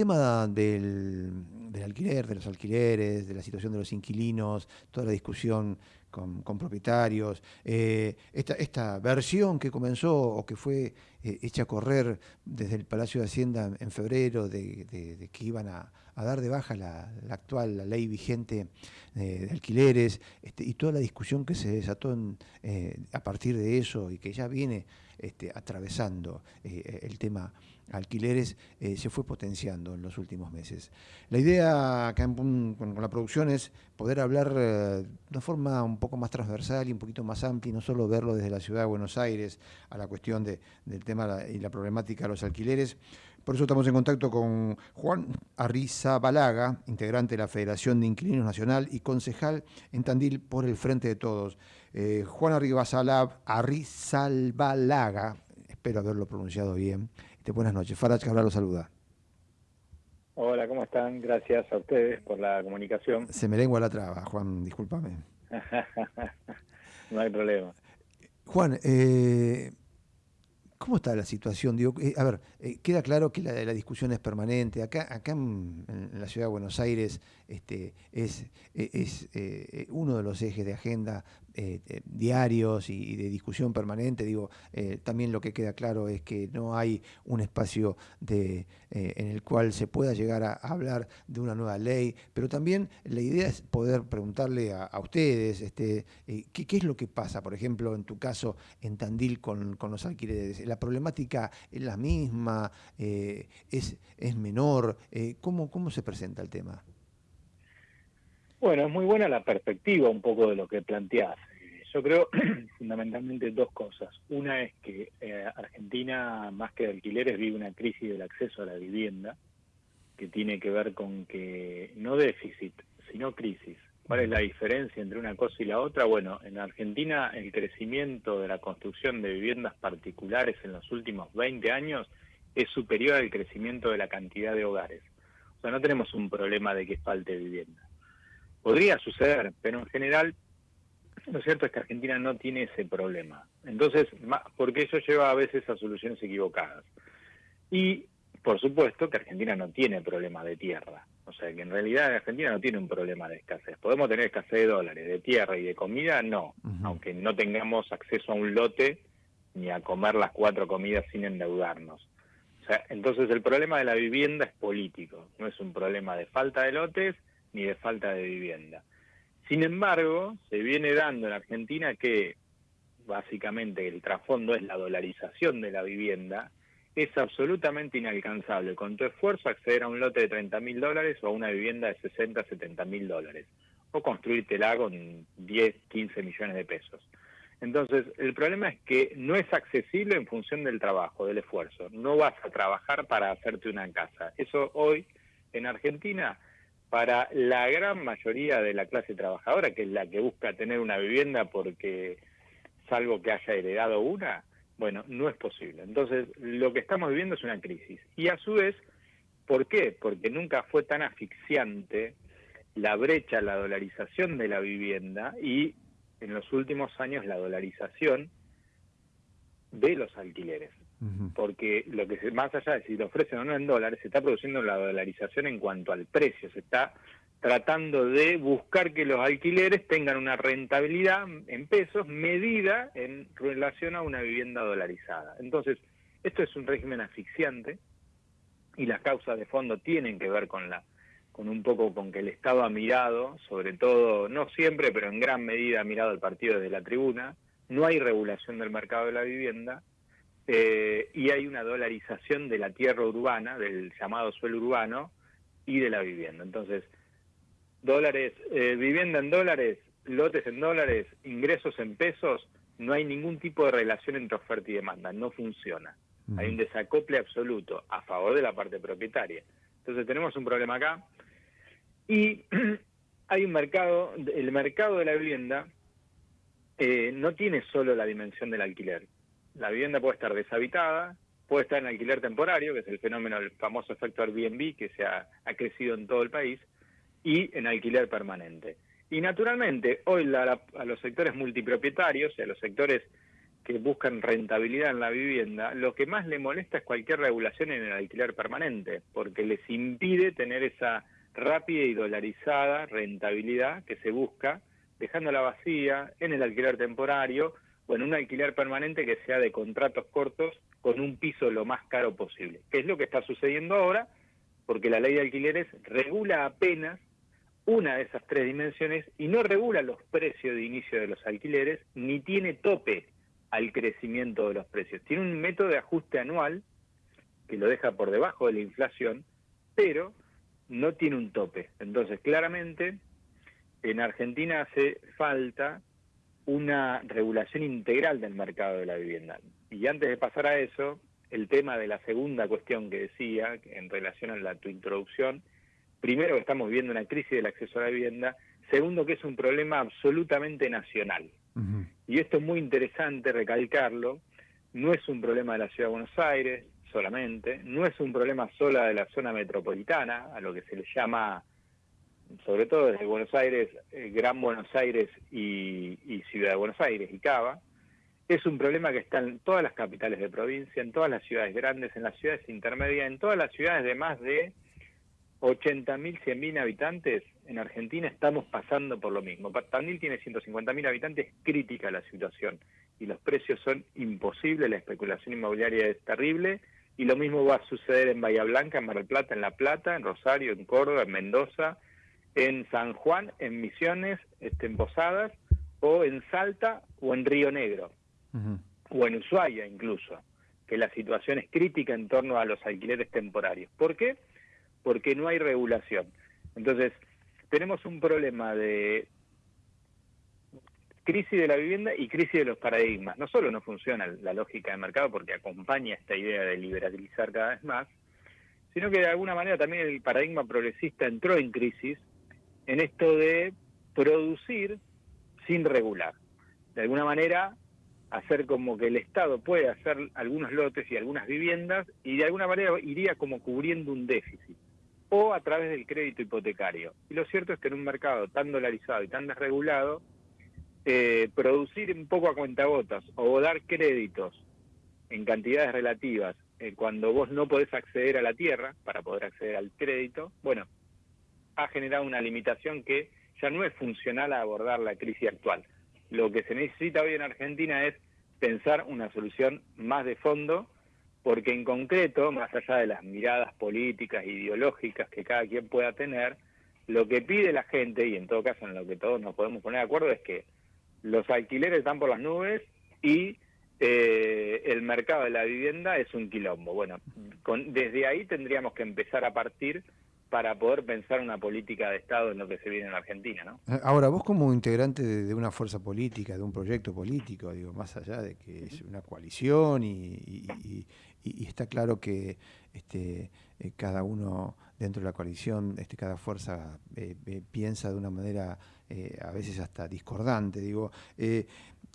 tema del, alquiler, de los alquileres, de la situación de los inquilinos, toda la discusión con, propietarios, eh, esta, versión que comenzó o que fue eh, hecha a correr desde el Palacio de Hacienda en febrero de, que iban a, dar de baja la, actual la ley vigente eh, de alquileres este, y toda la discusión que se desató a partir de eso y que ya viene este, atravesando el tema alquileres eh, se fue potenciando en los últimos meses. La idea acá con, la producción es poder hablar eh, de una forma un poco más transversal y un poquito más amplia y no solo verlo desde la ciudad de Buenos Aires a la cuestión del tema y la problemática de los alquileres. Por eso estamos en contacto con Juan Balaga, integrante de la Federación de Inquilinos Nacional y concejal en Tandil por el Frente de Todos. Eh, Juan Arrizabalaga, espero haberlo pronunciado bien, este, buenas noches. Farach Cabral lo saluda. Hola, ¿cómo están? Gracias a ustedes por la comunicación. Se me lengua la traba, Juan, discúlpame. no hay problema. Juan, eh, ¿Cómo está la situación? Digo, eh, a ver, eh, queda claro que la, la, discusión es permanente. Acá, acá en, la ciudad de Buenos Aires este, es, es uno de los ejes de agenda diarios y, de discusión permanente. Digo, también lo que queda claro es que no hay un espacio de, en el cual se pueda llegar a, hablar de una nueva ley, pero también la idea es poder preguntarle a, ustedes este, ¿qué, ¿qué, es lo que pasa, por ejemplo, en tu caso, en Tandil con, con los alquileres la problemática es la misma, eh, es, es menor. Eh, ¿cómo, ¿Cómo se presenta el tema? Bueno, es muy buena la perspectiva un poco de lo que planteás. Yo creo fundamentalmente dos cosas. Una es que eh, Argentina, más que de alquileres, vive una crisis del acceso a la vivienda, que tiene que ver con que no déficit, sino crisis. ¿Cuál es la diferencia entre una cosa y la otra? Bueno, en Argentina el crecimiento de la construcción de viviendas particulares en los últimos 20 años es superior al crecimiento de la cantidad de hogares. O sea, no tenemos un problema de que falte vivienda. Podría suceder, pero en general lo cierto es que Argentina no tiene ese problema. Entonces, porque eso lleva a veces a soluciones equivocadas. Y, por supuesto, que Argentina no tiene problema de tierra. O sea que en realidad Argentina no tiene un problema de escasez. Podemos tener escasez de dólares, de tierra y de comida, no. Aunque no tengamos acceso a un lote ni a comer las cuatro comidas sin endeudarnos. O sea, entonces el problema de la vivienda es político, no es un problema de falta de lotes ni de falta de vivienda. Sin embargo, se viene dando en Argentina que básicamente el trasfondo es la dolarización de la vivienda es absolutamente inalcanzable con tu esfuerzo acceder a un lote de 30 mil dólares o a una vivienda de 60, 70 mil dólares, o construírtela con 10, 15 millones de pesos. Entonces, el problema es que no es accesible en función del trabajo, del esfuerzo. No vas a trabajar para hacerte una casa. Eso hoy, en Argentina, para la gran mayoría de la clase trabajadora, que es la que busca tener una vivienda porque salvo que haya heredado una, bueno, no es posible. Entonces, lo que estamos viviendo es una crisis. Y a su vez, ¿por qué? Porque nunca fue tan asfixiante la brecha, la dolarización de la vivienda y en los últimos años la dolarización de los alquileres. Porque lo que se, más allá de si lo ofrecen o no en dólares, se está produciendo la dolarización en cuanto al precio, se está tratando de buscar que los alquileres tengan una rentabilidad en pesos medida en relación a una vivienda dolarizada. Entonces, esto es un régimen asfixiante y las causas de fondo tienen que ver con la con un poco con que el Estado ha mirado, sobre todo, no siempre, pero en gran medida ha mirado al partido desde la tribuna, no hay regulación del mercado de la vivienda eh, y hay una dolarización de la tierra urbana, del llamado suelo urbano y de la vivienda. Entonces, dólares, eh, vivienda en dólares, lotes en dólares, ingresos en pesos, no hay ningún tipo de relación entre oferta y demanda, no funciona. Hay un desacople absoluto a favor de la parte propietaria. Entonces tenemos un problema acá y hay un mercado, el mercado de la vivienda eh, no tiene solo la dimensión del alquiler. La vivienda puede estar deshabitada, puede estar en alquiler temporario, que es el fenómeno, el famoso efecto Airbnb que se ha crecido en todo el país, y en alquiler permanente. Y naturalmente, hoy a los sectores multipropietarios a los sectores que buscan rentabilidad en la vivienda, lo que más le molesta es cualquier regulación en el alquiler permanente, porque les impide tener esa rápida y dolarizada rentabilidad que se busca, dejándola vacía en el alquiler temporario o en un alquiler permanente que sea de contratos cortos con un piso lo más caro posible, que es lo que está sucediendo ahora, porque la ley de alquileres regula apenas una de esas tres dimensiones y no regula los precios de inicio de los alquileres, ni tiene tope al crecimiento de los precios. Tiene un método de ajuste anual que lo deja por debajo de la inflación, pero no tiene un tope. Entonces, claramente, en Argentina hace falta una regulación integral del mercado de la vivienda. Y antes de pasar a eso, el tema de la segunda cuestión que decía, en relación a la, tu introducción, primero que estamos viviendo una crisis del acceso a la vivienda, segundo que es un problema absolutamente nacional. Y esto es muy interesante recalcarlo, no es un problema de la Ciudad de Buenos Aires solamente, no es un problema solo de la zona metropolitana, a lo que se le llama, sobre todo desde Buenos Aires, eh, Gran Buenos Aires y, Ciudad de Buenos Aires y Cava, es un problema que está en todas las capitales de provincia, en todas las ciudades grandes, en las ciudades intermedias, en todas las ciudades de más de 80.000, 100.000 habitantes, en Argentina estamos pasando por lo mismo. Tandil tiene 150.000 habitantes, crítica la situación y los precios son imposibles, la especulación inmobiliaria es terrible y lo mismo va a suceder en Bahía Blanca, en Mar del Plata, en La Plata, en Rosario, en Córdoba, en Mendoza, en San Juan, en Misiones, este, en Posadas o en Salta o en Río Negro o en Ushuaia incluso, que la situación es crítica en torno a los alquileres temporarios. ¿Por qué? porque no hay regulación. Entonces, tenemos un problema de crisis de la vivienda y crisis de los paradigmas. No solo no funciona la lógica de mercado porque acompaña esta idea de liberalizar cada vez más, sino que de alguna manera también el paradigma progresista entró en crisis en esto de producir sin regular. De alguna manera hacer como que el Estado puede hacer algunos lotes y algunas viviendas y de alguna manera iría como cubriendo un déficit o a través del crédito hipotecario. Y lo cierto es que en un mercado tan dolarizado y tan desregulado, eh, producir un poco a cuentagotas o dar créditos en cantidades relativas eh, cuando vos no podés acceder a la tierra para poder acceder al crédito, bueno, ha generado una limitación que ya no es funcional a abordar la crisis actual. Lo que se necesita hoy en Argentina es pensar una solución más de fondo porque en concreto, más allá de las miradas políticas, ideológicas que cada quien pueda tener, lo que pide la gente, y en todo caso en lo que todos nos podemos poner de acuerdo, es que los alquileres están por las nubes y eh, el mercado de la vivienda es un quilombo. Bueno, desde ahí tendríamos que empezar a partir para poder pensar una política de Estado en lo que se viene en Argentina, ¿no? Eh, ahora, vos como integrante de, una fuerza política, de un proyecto político, digo, más allá de que es una coalición y, está claro que este, eh, cada uno dentro de la coalición, este, cada fuerza eh, piensa de una manera a veces hasta discordante, digo,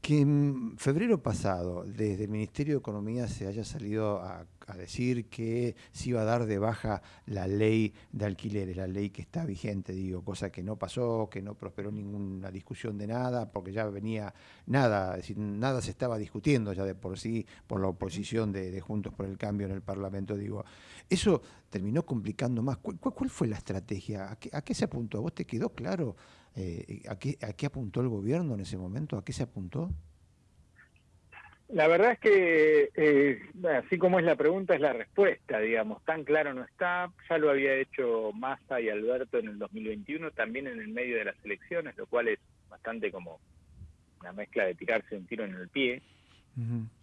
que en febrero pasado, desde el Ministerio de Economía se haya salido a a decir que se iba a dar de baja la ley de alquileres, la ley que está vigente, digo, cosa que no pasó, que no prosperó ninguna discusión de nada, porque ya venía nada, decir, nada se estaba discutiendo ya de por sí por la oposición de, Juntos por el Cambio en el Parlamento, digo. Eso terminó complicando más. ¿Cuál, fue la estrategia? ¿A qué, se apuntó? ¿A vos te quedó claro eh, a, qué, a qué apuntó el gobierno en ese momento? ¿A qué se apuntó? La verdad es que, eh, así como es la pregunta, es la respuesta, digamos. Tan claro no está. Ya lo había hecho Massa y Alberto en el 2021, también en el medio de las elecciones, lo cual es bastante como una mezcla de tirarse un tiro en el pie.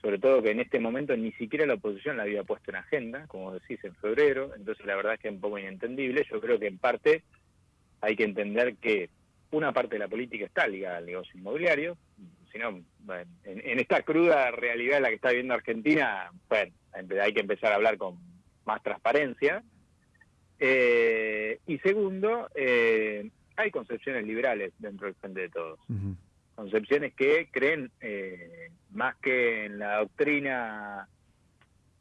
Sobre todo que en este momento ni siquiera la oposición la había puesto en agenda, como decís, en febrero. Entonces, la verdad es que es un poco inentendible. Yo creo que en parte hay que entender que una parte de la política está ligada al negocio inmobiliario, sino en, esta cruda realidad en la que está viviendo Argentina, bueno, hay que empezar a hablar con más transparencia. Eh, y segundo, eh, hay concepciones liberales dentro del Frente de Todos. Concepciones que creen eh, más que en la doctrina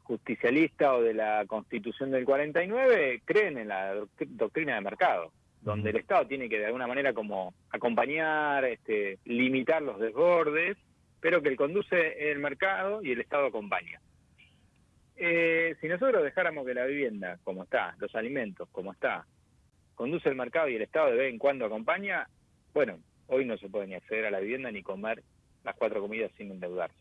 justicialista o de la Constitución del 49, creen en la doctrina de mercado donde el Estado tiene que de alguna manera como acompañar, este, limitar los desbordes pero que el conduce el mercado y el Estado acompaña. Eh, si nosotros dejáramos que la vivienda, como está, los alimentos, como está, conduce el mercado y el Estado de vez en cuando acompaña, bueno, hoy no se puede ni acceder a la vivienda ni comer las cuatro comidas sin endeudarse.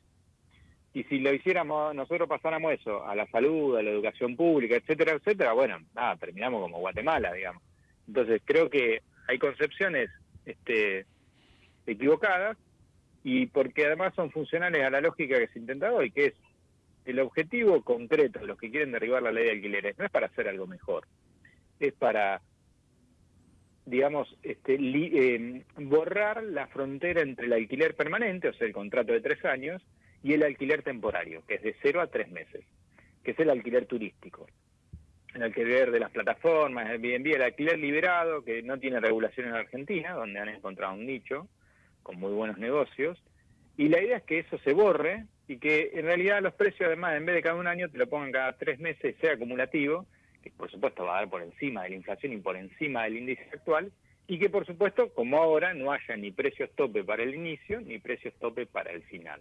Y si lo hiciéramos, nosotros pasáramos eso a la salud, a la educación pública, etcétera, etcétera, bueno, nada, terminamos como Guatemala, digamos. Entonces creo que hay concepciones este, equivocadas y porque además son funcionales a la lógica que se intenta hoy, que es el objetivo concreto de los que quieren derribar la ley de alquileres no es para hacer algo mejor, es para, digamos, este, eh, borrar la frontera entre el alquiler permanente, o sea, el contrato de tres años, y el alquiler temporario, que es de cero a tres meses, que es el alquiler turístico. El alquiler de las plataformas, el Airbnb, el alquiler liberado, que no tiene regulación en Argentina, donde han encontrado un nicho con muy buenos negocios, y la idea es que eso se borre y que en realidad los precios además en vez de cada un año te lo pongan cada tres meses sea acumulativo, que por supuesto va a dar por encima de la inflación y por encima del índice actual, y que por supuesto como ahora no haya ni precios tope para el inicio ni precios tope para el final.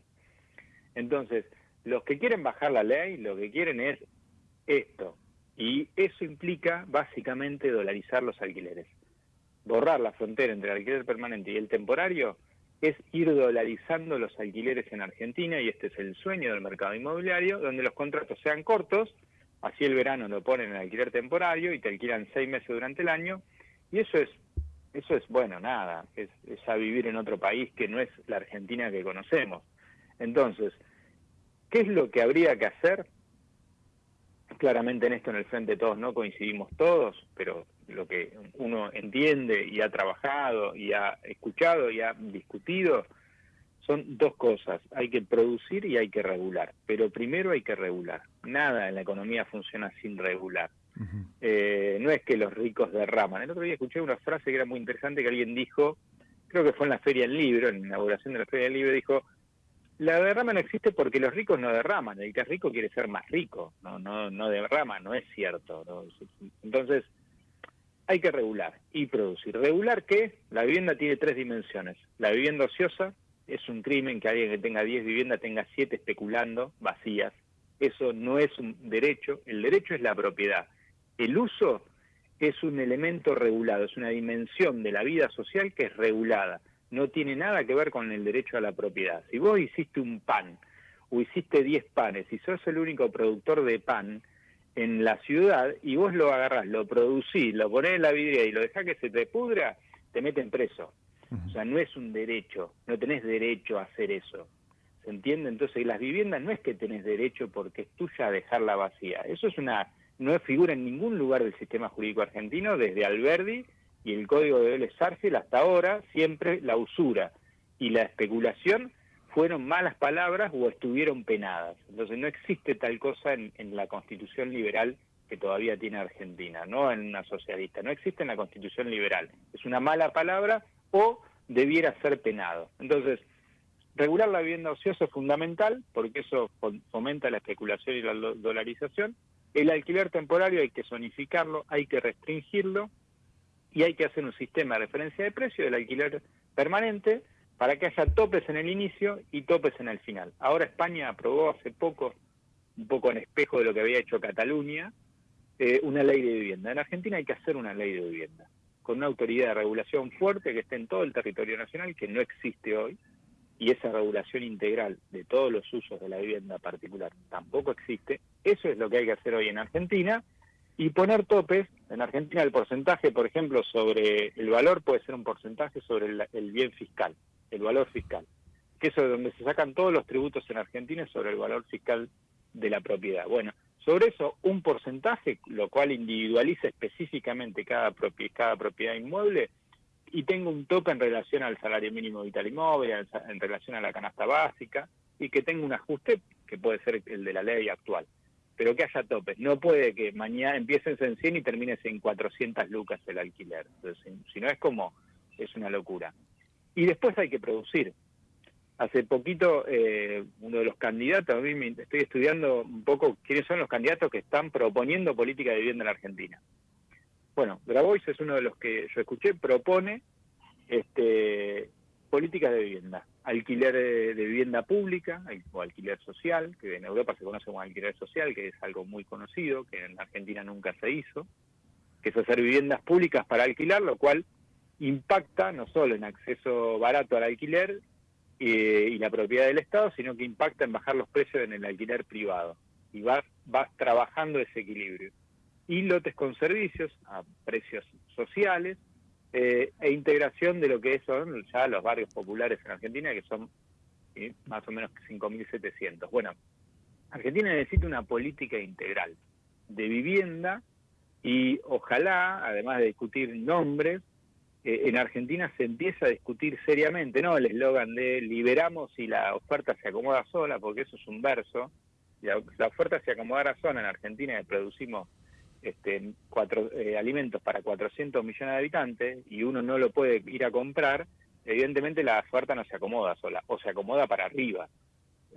Entonces, los que quieren bajar la ley, lo que quieren es esto, eso implica básicamente dolarizar los alquileres. Borrar la frontera entre el alquiler permanente y el temporario es ir dolarizando los alquileres en Argentina y este es el sueño del mercado inmobiliario, donde los contratos sean cortos, así el verano lo ponen en alquiler temporario y te alquilan seis meses durante el año y eso es eso es bueno nada, es, es a vivir en otro país que no es la Argentina que conocemos. Entonces, ¿qué es lo que habría que hacer? Claramente en esto en el frente todos no coincidimos todos, pero lo que uno entiende y ha trabajado y ha escuchado y ha discutido son dos cosas. Hay que producir y hay que regular. Pero primero hay que regular. Nada en la economía funciona sin regular. Eh, no es que los ricos derraman. El otro día escuché una frase que era muy interesante que alguien dijo, creo que fue en la Feria del Libro, en la inauguración de la Feria del Libro, dijo, la derrama no existe porque los ricos no derraman. El que es rico quiere ser más rico. No, no, no derrama, no es cierto. Entonces, hay que regular y producir. ¿Regular qué? La vivienda tiene tres dimensiones. La vivienda ociosa es un crimen que alguien que tenga 10 viviendas tenga 7 especulando, vacías. Eso no es un derecho, el derecho es la propiedad. El uso es un elemento regulado, es una dimensión de la vida social que es regulada. No tiene nada que ver con el derecho a la propiedad. Si vos hiciste un pan o hiciste 10 panes y sos el único productor de pan, en la ciudad y vos lo agarrás, lo producís, lo ponés en la vidriera y lo dejás que se te pudra, te meten preso. O sea, no es un derecho, no tenés derecho a hacer eso. ¿Se entiende? Entonces, las viviendas no es que tenés derecho porque es tuya a dejarla vacía. Eso es una no figura en ningún lugar del sistema jurídico argentino, desde Alberdi y el Código de Vélez hasta ahora, siempre la usura y la especulación fueron malas palabras o estuvieron penadas. Entonces no existe tal cosa en, la constitución liberal que todavía tiene Argentina, no en una socialista. No existe en la constitución liberal. Es una mala palabra o debiera ser penado. Entonces, regular la vivienda ociosa es fundamental porque eso fomenta la especulación y la dolarización. El alquiler temporario hay que zonificarlo, hay que restringirlo y hay que hacer un sistema de referencia de precio del alquiler permanente para que haya topes en el inicio y topes en el final. Ahora España aprobó hace poco, un poco en espejo de lo que había hecho Cataluña, eh, una ley de vivienda. En Argentina hay que hacer una ley de vivienda, con una autoridad de regulación fuerte que esté en todo el territorio nacional, que no existe hoy, y esa regulación integral de todos los usos de la vivienda particular tampoco existe. Eso es lo que hay que hacer hoy en Argentina, y poner topes. En Argentina el porcentaje, por ejemplo, sobre el valor puede ser un porcentaje sobre el bien fiscal el valor fiscal, que es donde se sacan todos los tributos en Argentina sobre el valor fiscal de la propiedad. Bueno, sobre eso un porcentaje, lo cual individualiza específicamente cada, cada propiedad inmueble, y tengo un tope en relación al salario mínimo vital y móvil, en relación a la canasta básica, y que tenga un ajuste que puede ser el de la ley actual. Pero que haya topes. No puede que mañana empieces en 100 y termines en 400 lucas el alquiler. Entonces, si no es como, es una locura. Y después hay que producir. Hace poquito, eh, uno de los candidatos, a mí me, estoy estudiando un poco quiénes son los candidatos que están proponiendo política de vivienda en la Argentina. Bueno, Grabois es uno de los que yo escuché, propone este, políticas de vivienda. Alquiler de, vivienda pública o alquiler social, que en Europa se conoce como alquiler social, que es algo muy conocido, que en Argentina nunca se hizo, que es hacer viviendas públicas para alquilar, lo cual impacta no solo en acceso barato al alquiler eh, y la propiedad del Estado, sino que impacta en bajar los precios en el alquiler privado. Y vas, vas trabajando ese equilibrio. Y lotes con servicios a precios sociales, eh, e integración de lo que son ya los barrios populares en Argentina, que son más o menos 5.700. Bueno, Argentina necesita una política integral de vivienda y ojalá, además de discutir nombres, eh, en Argentina se empieza a discutir seriamente, no el eslogan de liberamos y la oferta se acomoda sola, porque eso es un verso, la, la oferta se acomodará sola en Argentina que producimos este, cuatro, eh, alimentos para 400 millones de habitantes y uno no lo puede ir a comprar, evidentemente la oferta no se acomoda sola, o se acomoda para arriba.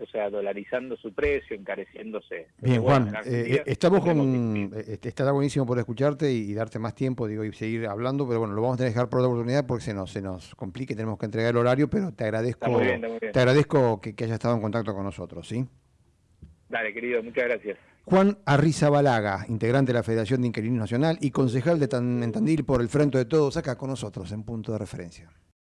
O sea, dolarizando su precio, encareciéndose. Bien, Juan, eh, estamos con. Este, estará buenísimo por escucharte y, darte más tiempo, digo, y seguir hablando, pero bueno, lo vamos a dejar por otra oportunidad porque se nos, se nos complique, tenemos que entregar el horario, pero te agradezco, te agradezco que, que hayas estado en contacto con nosotros, ¿sí? Dale, querido, muchas gracias. Juan Arrizabalaga, integrante de la Federación de Inquilinos Nacional y concejal de Tandil por el Frente de Todos, acá con nosotros en punto de referencia.